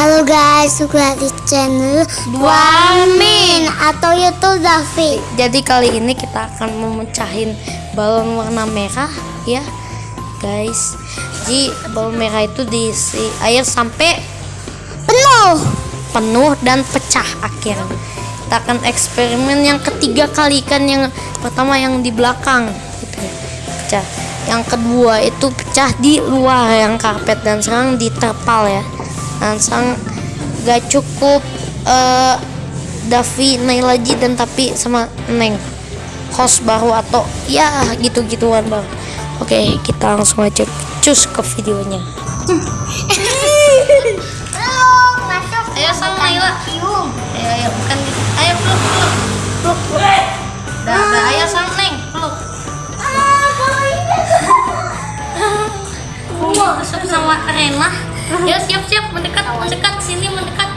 Halo guys, juga di channel Duamin atau YouTube Davi. Jadi kali ini kita akan memecahin balon warna merah ya guys. Jadi balon merah itu diisi air sampai Penuh. penuh dan pecah akhirnya. Kita akan eksperimen yang ketiga kali kan yang pertama yang di belakang gitu ya, pecah. Yang kedua itu pecah di luar yang karpet dan sekarang di terpal ya. Dan sekarang gak cukup eh Davi, Nailaji dan tapi sama Neng host baru atau ya gitu-gituan baru. Oke, kita langsung aja cus ke videonya. Masuk. Ayo sama Naila. Ayo, ayo, bukan gitu. Ayo peluk, peluk. Peluk, peluk. Dah, dah, ayo sama Neng, peluk. Ah, sama Rena. Ya, siap-siap mendekat, mendekat sini, mendekat.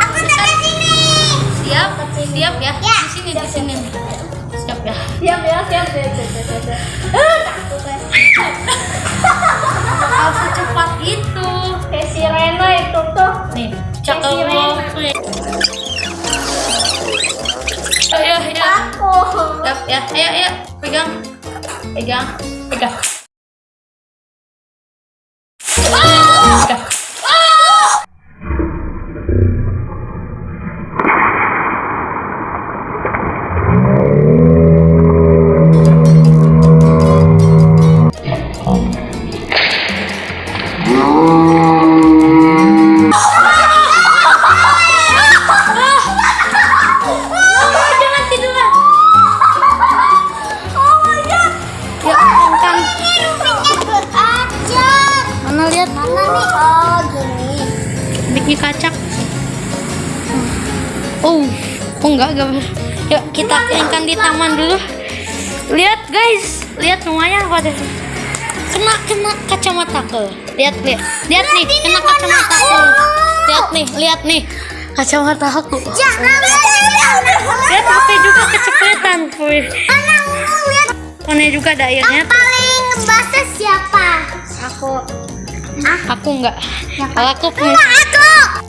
Aku dekat sini. Siap, siap ya. Ya. Di sini, di sini. Siap ya. siap ya siap siap siap siap, siap, siap. Takut ya. Bakal secepat itu. kayak si Rena itu tuh Nih, cakep Si. Ayo, ayo. takut Siap ya. Ayo, ayo. Pegang. Pegang. Pegang. Mana lihat? Mana nih? Oh, gini. bikin kacak oh oh enggak enggak. Yuk kita keringkan di taman dulu. Lihat guys. Lihat lumayan pada kena kena kacamata lihat lihat. Lihat nih kena kacamata aku lihat nih lihat nih. Kacamata aku. Lihat HP juga kecepetan kuy Kone juga ada airnya tuh. Paling basah siapa? aku Ah. Ya kan? aku enggak. aku enggak aku.